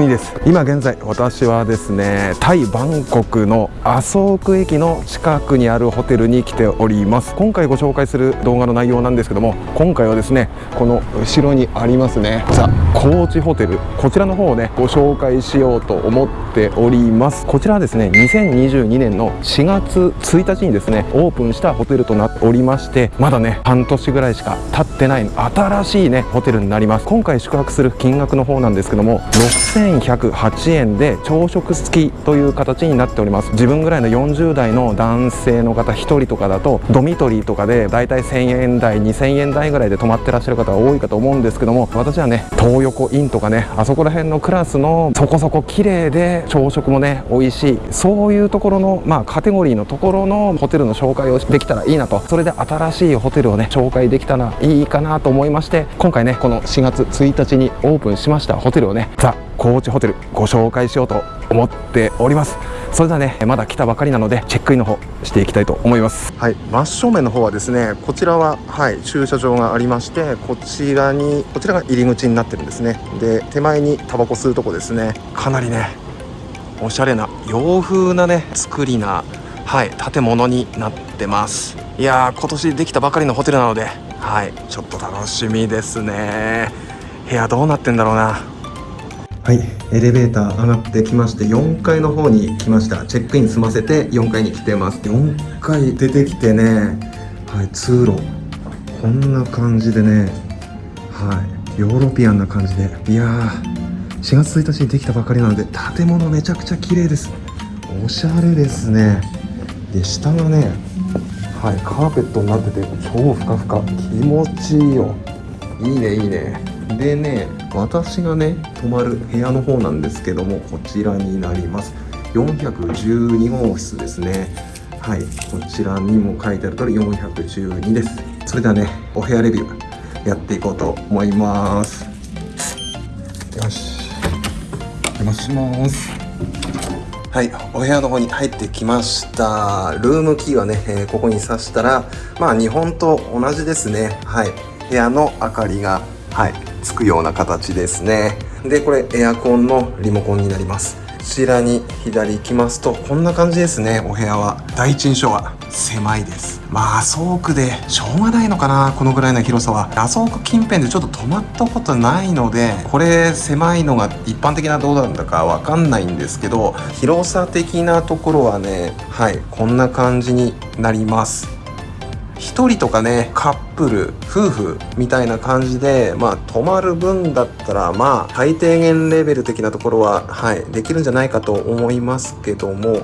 国です。今現在私はですねタイバンコクのアソーク駅の近くにあるホテルに来ております。今回ご紹介する動画の内容なんですけども今回はですねこの後ろにありますねザ・コーチホテル。こちらの方をねご紹介しようと思っております。こちらはですね2022年の4月1日にですねオープンしたホテルとなっておりましてまだね半年ぐらいしか経ってない新しいねホテルになります。今回宿泊する金額の方なんですけども6108円で朝食付きという形になっております。自分ぐらいの40代の男性の方1人とかだとドミトリーとかでだいたい1000円台2000円台ぐらいで泊まってらっしゃる方が多いかと思うんですけども私はね東横インとかねあそこら辺のクラスのそこそこ綺麗で朝食もね美味しいそういうところのまあカテゴリーのところのホテルの紹介をできたらいいなと。それで新しいホテルをね紹介できたらいいかなと思いまして今回ねこの4月1日にオープンしましたホテルをねザ・コーチホテルご紹介しようと思っております。それではねまだ来たばかりなのでチェックインの方していきたいと思います。はい真正面の方はですねこちらははい駐車場がありましてこちらにこちらが入り口になってるんですね。で手前にタバコ吸うとこですね。かなりねおしゃれな洋風なね作りなはい建物になってます。いやー今年できたばかりのホテルなのではいちょっと楽しみですね。部屋どうなってんだろうな。はい。エレベーター上がってきまして4階の方に来ました。チェックイン済ませて4階に来てます。4階出てきてね。はい。通路。こんな感じでね。はい。ヨーロピアンな感じで。いやー。4月1日にできたばかりなので建物めちゃくちゃ綺麗です。おしゃれですね。で下がねはい。カーペットになってて超ふかふか。気持ちいいよ。いいねいいね。でね私がね泊まる部屋の方なんですけどもこちらになります。412号室ですね。はいこちらにも書いてある通り412です。それではねお部屋レビューやっていこうと思います。よしお邪魔します。はいお部屋の方に入ってきました。ルームキーはね、えー、ここに挿したらまあ日本と同じですね。はい部屋の明かりがはい。つくような形ですね。でこれエアコンのリモコンになります。こちらに左行きますとこんな感じですね。お部屋は。第一印象は狭いです。まあ麻生区でしょうがないのかな。このぐらいの広さは。麻生区近辺でちょっと泊まったことないのでこれ狭いのが一般的などうなんだかわかんないんですけど広さ的なところはねはいこんな感じになります。1人とかねカップル夫婦みたいな感じでまあ泊まる分だったらまあ最低限レベル的なところははいできるんじゃないかと思いますけども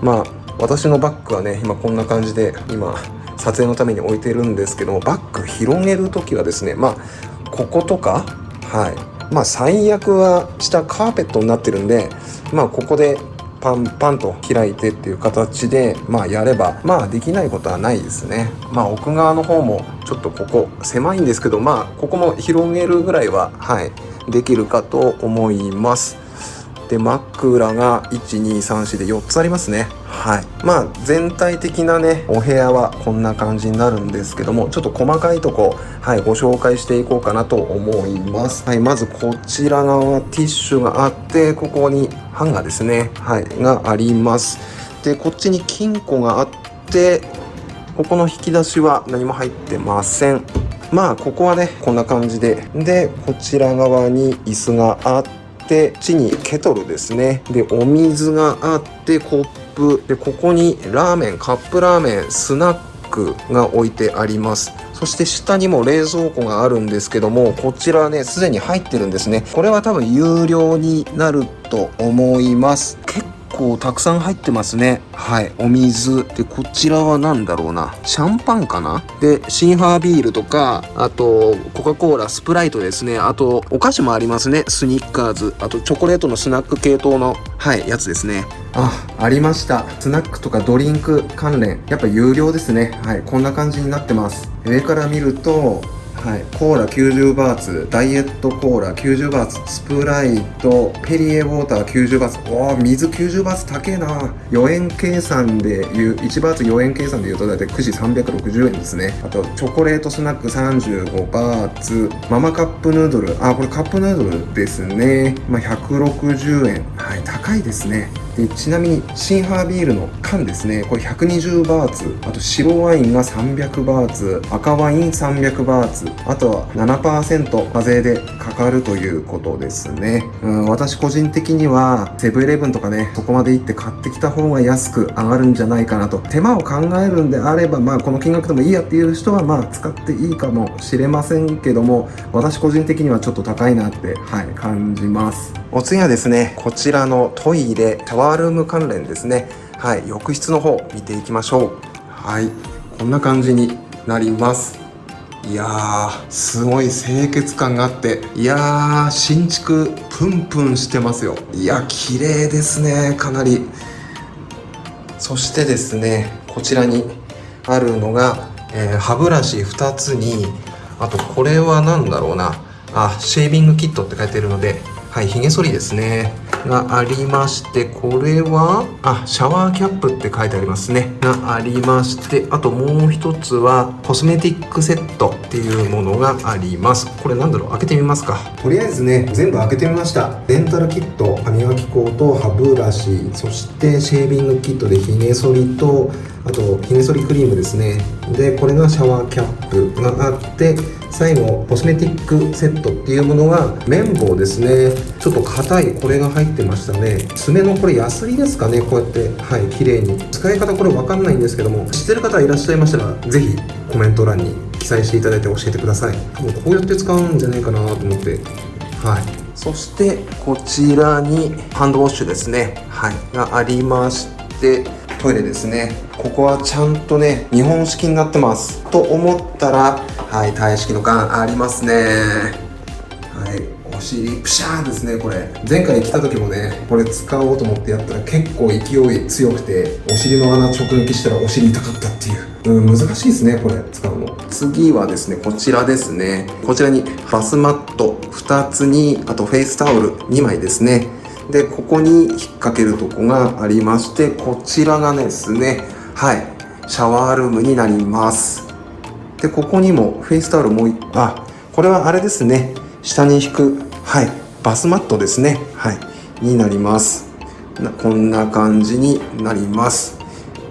まあ私のバッグはね今こんな感じで今撮影のために置いてるんですけどもバッグ広げる時はですねまあこことかはいまあ最悪は下カーペットになってるんでまあここでパンパンと開いてっていう形でまあやればまあできないことはないですね。まあ奥側の方もちょっとここ狭いんですけどまあここも広げるぐらいははいできるかと思います。で枕が1234で4つありますね。はい。まあ全体的なねお部屋はこんな感じになるんですけどもちょっと細かいとこはいご紹介していこうかなと思います。はいまずこちら側ティッシュがあってここにハンガーですね。はいがあります。でこっちに金庫があってここの引き出しは何も入ってません。まあここはねこんな感じで。でこちら側に椅子があってで地にケトルですね。でお水があってコップ。でここにラーメンカップラーメンスナックが置いてあります。そして下にも冷蔵庫があるんですけどもこちらねすでに入ってるんですね。これは多分有料になると思います。結構たくさん入ってますね。はい。お水。でこちらは何だろうな。シャンパンかな？でシンハービールとかあとコカ・コーラスプライトですね。あとお菓子もありますね。スニッカーズ。あとチョコレートのスナック系統のはいやつですね。あありました。スナックとかドリンク関連。やっぱ有料ですね。はい。こんな感じになってます。上から見るとはい、コーラ90バーツダイエットコーラ90バーツスプライトペリエウォーター90バーツ。おお水90バーツ高えな。4円計算でいう1バーツ4円計算でいうと大体9時360円ですね。あとチョコレートスナック35バーツママカップヌードル。あこれカップヌードルですね、まあ、160円。はい高いですね。でちなみにシンハービールの缶ですね。これ120バーツ。あと白ワインが300バーツ。赤ワイン300バーツ。あとは7%課税でかかるということですね。うん私個人的にはセブンイレブンとかねそこまで行って買ってきた方が安く上がるんじゃないかなと。手間を考えるんであればまあこの金額でもいいやっていう人はまあ使っていいかもしれませんけども私個人的にはちょっと高いなってはい感じます。お次はですねこちらのトイレシャワールーム関連ですね。はい。浴室の方見ていきましょう。はい。こんな感じになります。いやーすごい清潔感があって。いやー新築プンプンしてますよ。いや綺麗ですね。かなり。そしてですねこちらにあるのが、えー歯ブラシ2つにあとこれは何だろうな。あシェービングキットって書いてるのではいひげ剃りですね。がありましてこれはあシャワーキャップって書いてありますね。がありましてあともう一つはコスメティックセットっていうものがあります。これなんだろう？開けてみますか。とりあえずね全部開けてみました。レンタルキット歯磨き粉と歯ブラシそしてシェービングキットでひげ剃りとあとひげ剃りクリームですね。でこれがシャワーキャップがあって最後コスメティックセットっていうものが綿棒ですね。ちょっと硬いこれが入ってましたね。爪のこれヤスリですかねこうやって。はい綺麗に。使い方これ分かんないんですけども知ってる方いらっしゃいましたらぜひコメント欄に記載していただいて教えてください。多分こうやって使うんじゃないかなと思って。はい。そしてこちらにハンドウォッシュですね。はい。がありましてトイレですねここはちゃんとね日本式になってます。と思ったらはいタイ式の缶ありますね。はいお尻プシャーですねこれ。前回来た時もねこれ使おうと思ってやったら結構勢い強くてお尻の穴直撃したらお尻痛かったっていう。うん難しいですねこれ使うの。次はですねこちらですね。こちらにバスマット2つにあとフェイスタオル2枚ですね。でここに引っ掛けるとこがありましてこちらがですねはいシャワールームになります。でここにもフェイスタオルもう一あこれはあれですね下に引くはいバスマットですねはいになります。こんな感じになります。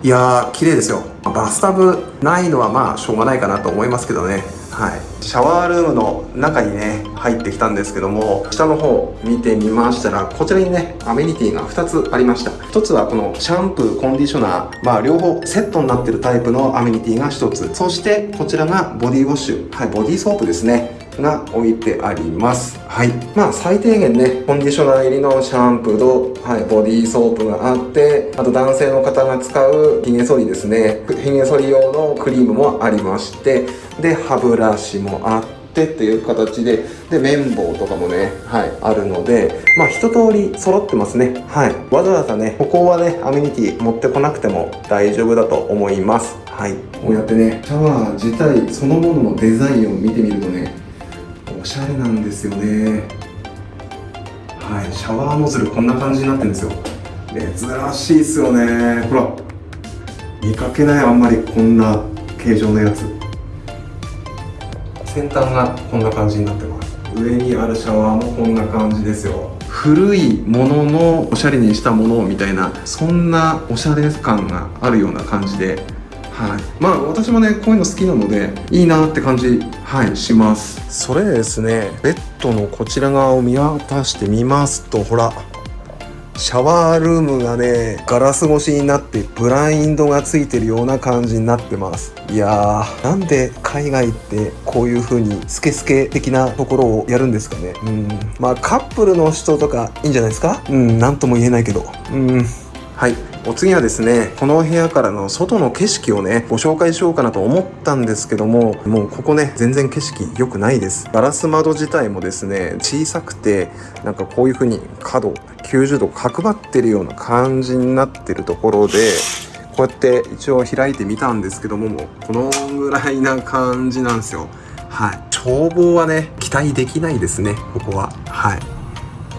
いやー綺麗ですよ。バスタブないのはまあしょうがないかなと思いますけどね。はい。シャワールームの中にね入ってきたんですけども下の方見てみましたらこちらにねアメニティが2つありました。1つはこのシャンプーコンディショナー。まあ両方セットになってるタイプのアメニティが1つ。そしてこちらがボディウォッシュ。はいボディーソープですね。が置いてあります。はい。まあ最低限ねコンディショナー入りのシャンプーと、はい、ボディーソープがあってあと男性の方が使うヒゲ剃りですね。ヒゲ剃り用のクリームもありましてで歯ブラシもあってっていう形でで綿棒とかもねはいあるのでまあ一通り揃ってますね。はい。わざわざねここはねアメニティ持ってこなくても大丈夫だと思います。はい。こうやってねシャワー自体そのもののデザインを見てみるとねおしゃれなんですよね。はいシャワーノズルこんな感じになってるんですよ。珍しいですよね。ほら見かけないあんまりこんな形状のやつ。先端がこんな感じになってます。上にあるシャワーもこんな感じですよ。古いもののおしゃれにしたものみたいなそんなおしゃれ感があるような感じではい、まあ私もねこういうの好きなのでいいなって感じはいします。それでですねベッドのこちら側を見渡してみますとほらシャワールームがねガラス越しになってブラインドがついてるような感じになってます。いやーなんで海外ってこういう風にスケスケ的なところをやるんですかね。うん。まあカップルの人とかいいんじゃないですか。うんなんとも言えないけど。うん。はいお次はですねこの部屋からの外の景色をねご紹介しようかなと思ったんですけどももうここね全然景色良くないです。ガラス窓自体もですね小さくてなんかこういう風に角90度角張ってるような感じになってるところでこうやって一応開いてみたんですけどももうこのぐらいな感じなんですよ。はい。眺望はね期待できないですねここは。はい。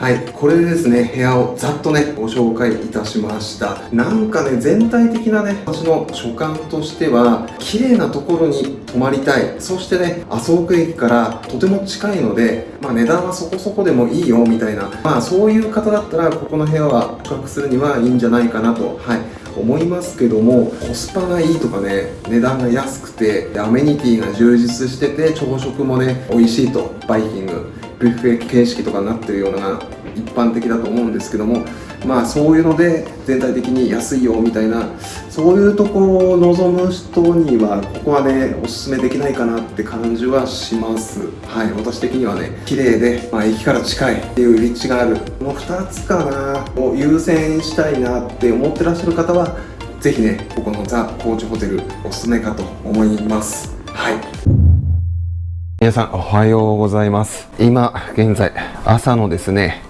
はい、これでですね、部屋をざっとね、ご紹介いたしました。なんかね、全体的なね、私の所感としては、綺麗なところに泊まりたい。そしてね、麻生区駅からとても近いので、まあ値段はそこそこでもいいよ、みたいな。まあそういう方だったら、ここの部屋は宿泊するにはいいんじゃないかなと、はい、思いますけどもコスパがいいとかね値段が安くてアメニティが充実してて朝食もね美味しいとバイキングビュッフェ形式とかになってるような一般的だと思うんですけどもまあそういうので全体的に安いよみたいなそういうところを望む人にはここはねおすすめできないかなって感じはします。はい私的にはね綺麗で、まあ、駅から近いっていう立地がある。この2つかなを優先したいなって思ってらっしゃる方はぜひねここのザ・高知ホテルおすすめかと思います。はい。皆さんおはようございます。今現在朝のですね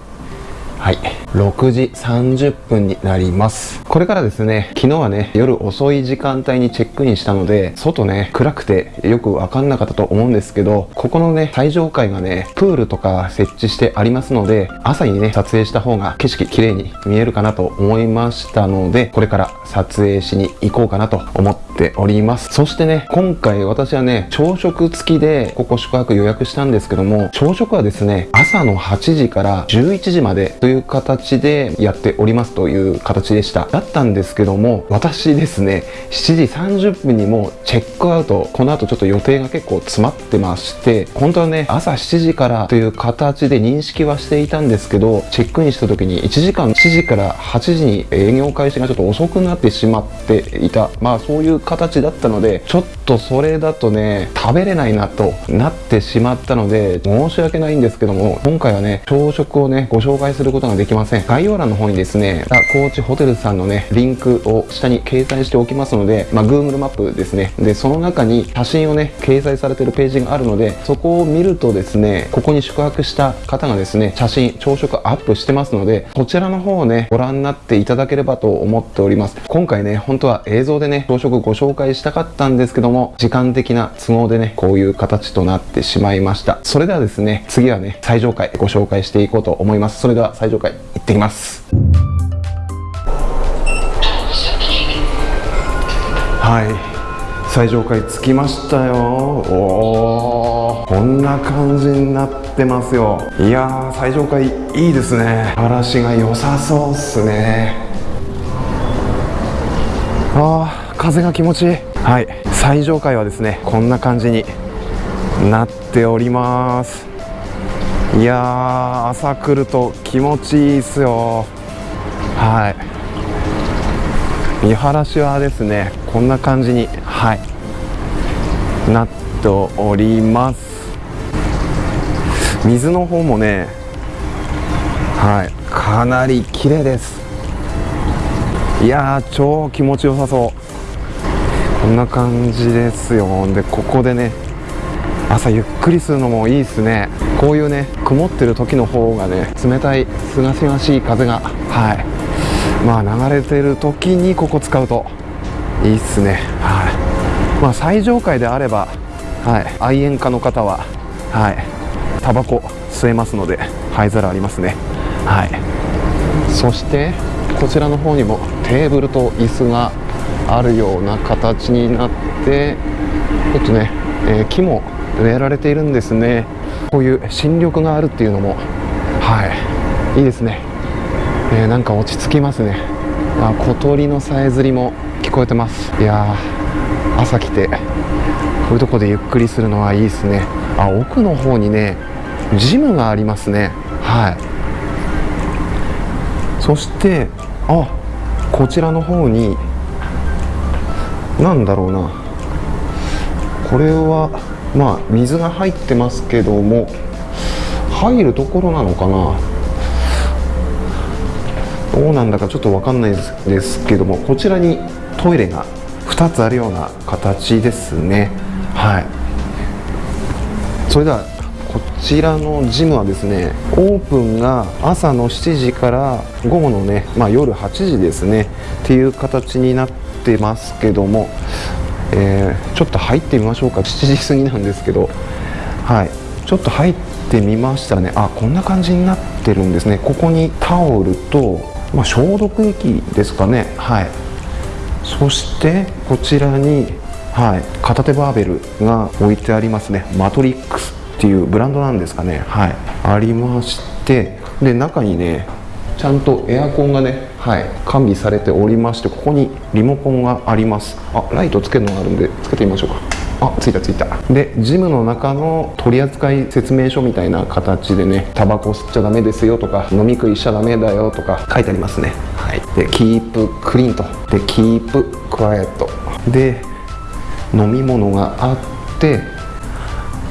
はい。6時30分になります。これからですね昨日はね夜遅い時間帯にチェックインしたので外ね暗くてよく分かんなかったと思うんですけどここのね最上階がねプールとか設置してありますので朝にね撮影した方が景色綺麗に見えるかなと思いましたのでこれから撮影しに行こうかなと思っております。そしてね今回私はね朝食付きでここ宿泊予約したんですけども朝食はですね朝の8時から11時までという形でやっておりますという形でした。だったんですけども私ですね7時30分にもチェックアウトこの後ちょっと予定が結構詰まってまして本当はね朝7時からという形で認識はしていたんですけどチェックインした時に1時間7時から8時に営業開始がちょっと遅くなってしまっていた。まあそういう形だったのでちょっとそれだとね食べれないなとなってしまったので申し訳ないんですけども今回はね朝食をねご紹介することができますせん。概要欄の方にですねザ・コーチホテルさんのねリンクを下に掲載しておきますので、まあ、Google マップですね。でその中に写真をね掲載されてるページがあるのでそこを見るとですねここに宿泊した方がですね写真朝食アップしてますのでこちらの方をねご覧になっていただければと思っております。今回ね本当は映像でね朝食ご紹介したかったんですけども時間的な都合でねこういう形となってしまいました。それではですね次はね最上階ご紹介していこうと思います。それでは最上階。ってきます。はい。最上階着きましたよ。おおこんな感じになってますよ。いやー最上階いいですね。嵐が良さそうっすね。あー風が気持ちいい。はい。最上階はですねこんな感じになっております。いや朝来ると気持ちいいっすよ。はい。見晴らしはですねこんな感じにはい。なっております。水の方もねはい。かなり綺麗です。いやー超気持ちよさそう。こんな感じですよ。でここでね朝ゆっくりするのもいいですね。こういうね曇ってる時の方がね冷たいすがすがしい風がはい。まあ流れてる時にここ使うといいっすね。はい。まあ最上階であればはい。愛煙家の方ははい。タバコ吸えますので灰皿ありますね。はい。そしてこちらの方にもテーブルと椅子があるような形になってちょっとね、えー、木も植えられているんですね。こういう新緑があるっていうのもはい。いいですね、えー、なんか落ち着きますね。あ小鳥のさえずりも聞こえてます。いや朝来てこういうとこでゆっくりするのはいいですね。あ奥の方にねジムがありますね。はい。そしてあこちらの方に何だろうな。これはまあ水が入ってますけども入るところなのかな？どうなんだかちょっと分かんないですけどもこちらにトイレが2つあるような形ですね。はい。それではこちらのジムはですねオープンが朝の7時から午後のね、まあ、夜8時ですね。っていう形になってますけどもえー、ちょっと入ってみましょうか。7時過ぎなんですけど。はい。ちょっと入ってみましたね。あこんな感じになってるんですね。ここにタオルと、まあ、消毒液ですかね。はい。そしてこちらに、はい、片手バーベルが置いてありますね。マトリックスっていうブランドなんですかね。はい。ありまして。で中にねちゃんとエアコンがね、はい、完備されておりましてここにリモコンがあります。あライトつけるのがあるんでつけてみましょうか。あついたついた。でジムの中の取扱説明書みたいな形でねタバコ吸っちゃダメですよとか飲み食いしちゃダメだよとか書いてありますね。はい。でキープクリーンと。でキープクワイエットで飲み物があって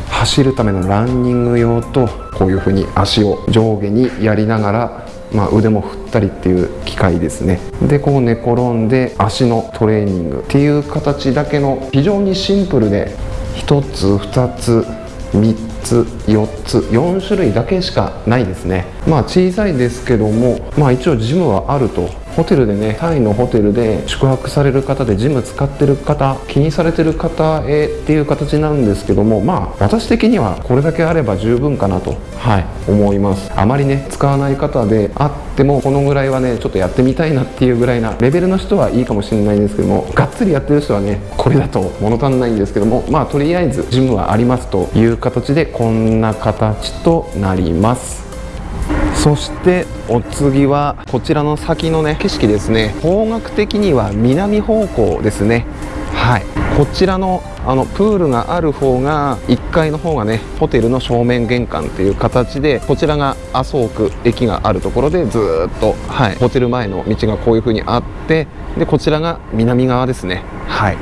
走るためのランニング用とこういうふうに足を上下にやりながらまあ、腕も振ったりっていう機械ですね。でこう寝転んで足のトレーニング。っていう形だけの非常にシンプルで1つ2つ3つ4つ4種類だけしかないですね。まあ小さいですけどもまあ一応ジムはあるとホテルでねタイのホテルで宿泊される方でジム使ってる方気にされてる方へっていう形なんですけどもまあ私的にはこれだけあれば十分かなとはい。思います。あまりね使わない方であってもこのぐらいはねちょっとやってみたいなっていうぐらいなレベルの人はいいかもしれないんですけどもがっつりやってる人はねこれだと物足んないんですけどもまあとりあえずジムはありますという形でこんな形となりますそしてお次はこちらの先のね景色ですね。方角的には南方向ですね。はい。こちらのあのプールがある方が1階の方がねホテルの正面玄関っていう形でこちらが麻生区駅があるところでずっと、はい、ホテル前の道がこういう風にあってでこちらが南側ですね。はい。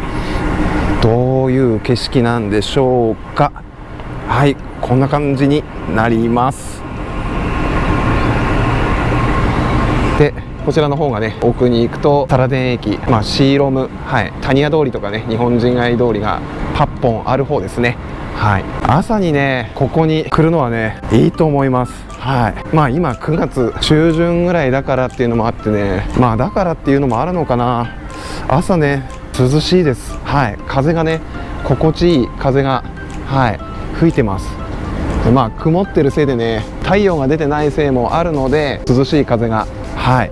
どういう景色なんでしょうか。はいこんな感じになります。でこちらの方がね奥に行くとタラデン駅、まあ、シーロム、はい、タニヤ通りとかね日本人街通りが8本ある方ですね。はい。朝にねここに来るのはねいいと思います。はい。まあ今9月中旬ぐらいだからっていうのもあってねまあだからっていうのもあるのかな。朝ね涼しいです。はい。風がね心地いい風がはい吹いてます。まあ曇ってるせいでね太陽が出てないせいもあるので涼しい風がはい。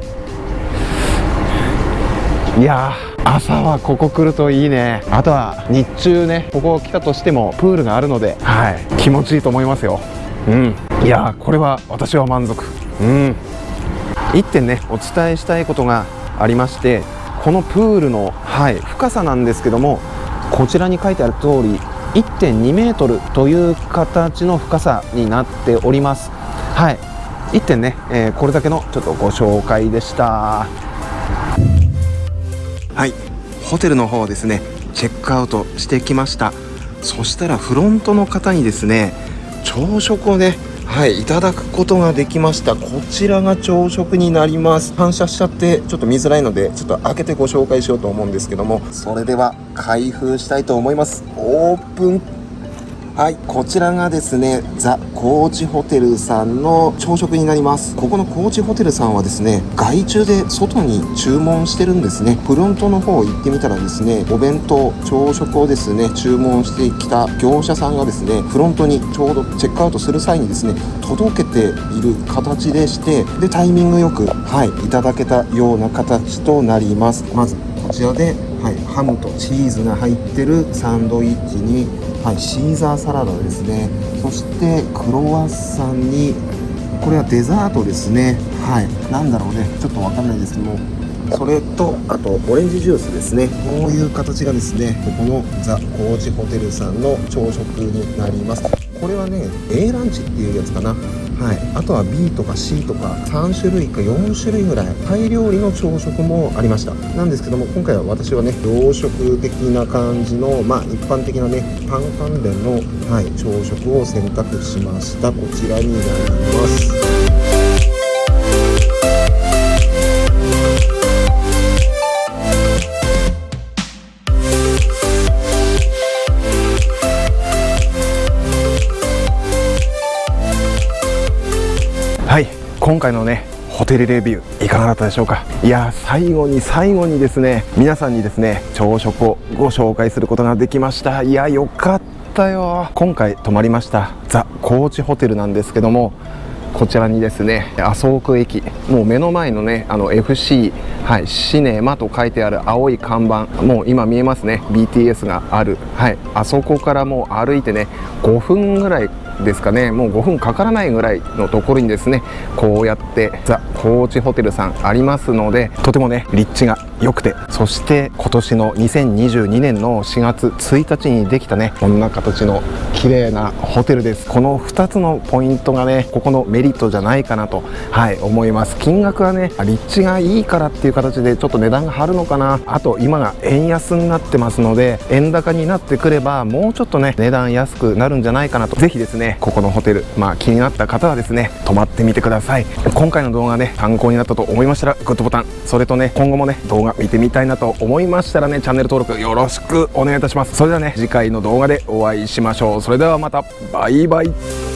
いや朝はここ来るといいね。あとは日中ねここ来たとしてもプールがあるのではい。気持ちいいと思いますよ。うん。いやこれは私は満足。うん。1点ねお伝えしたいことがありましてこのプールの、はい、深さなんですけどもこちらに書いてある通り1.2メートルという形の深さになっております。はい1点ね、えー、これだけのちょっとご紹介でした。はい。ホテルの方ですねチェックアウトしてきました。そしたらフロントの方にですね朝食をねはいいただくことができました。こちらが朝食になります。反射しちゃってちょっと見づらいのでちょっと開けてご紹介しようと思うんですけども。それでは開封したいと思います。オープン。はいこちらがですねザ・コーチホテルさんの朝食になります。ここのコーチホテルさんはですね外注で外に注文してるんですね。フロントの方行ってみたらですねお弁当朝食をですね注文してきた業者さんがですねフロントにちょうどチェックアウトする際にですね届けている形でしてでタイミングよくはいいただけたような形となります。まずこちらではい、ハムとチーズが入ってるサンドイッチにはい、シーザーサラダですね。そしてクロワッサンにこれはデザートですね。はい何だろうね。ちょっとわかんないですけどもそれとあとオレンジジュースですね。こういう形がですねここのザ・コーチホテルさんの朝食になります。これはね A ランチっていうやつかな。はい、あとは B とか C とか3種類か4種類ぐらいタイ料理の朝食もありました。なんですけども今回は私はね洋食的な感じのまあ一般的なねパン関連の、はい、朝食を選択しました。こちらになります。はい。今回のねホテルレビューいかがだったでしょうか？いや最後に最後にですね皆さんにですね朝食をご紹介することができました。いやよかったよ。今回泊まりましたザ・高知ホテルなんですけどもこちらにですね麻生区駅もう目の前のねあの FC、はい、シネマと書いてある青い看板もう今見えますね。BTS がある、はい、あそこからもう歩いてね5分ぐらいですかね。もう5分かからないぐらいのところにですねこうやってザ・高知ホテルさんありますのでとてもね立地が良くてそして今年の2022年の4月1日にできたねこんな形の綺麗なホテルです。この2つのポイントがねここのメリットじゃないかなとはい思います。金額はね立地がいいからっていう形でちょっと値段が張るのかな。あと今が円安になってますので円高になってくればもうちょっとね値段安くなるんじゃないかなと。ぜひですねここのホテルまあ気になった方はですね泊まってみてください。今回の動画ね参考になったと思いましたらグッドボタン。それとね今後もね動画見てみたいなと思いましたらねチャンネル登録よろしくお願いいたします。それではね次回の動画でお会いしましょう。それではまた。バイバイ。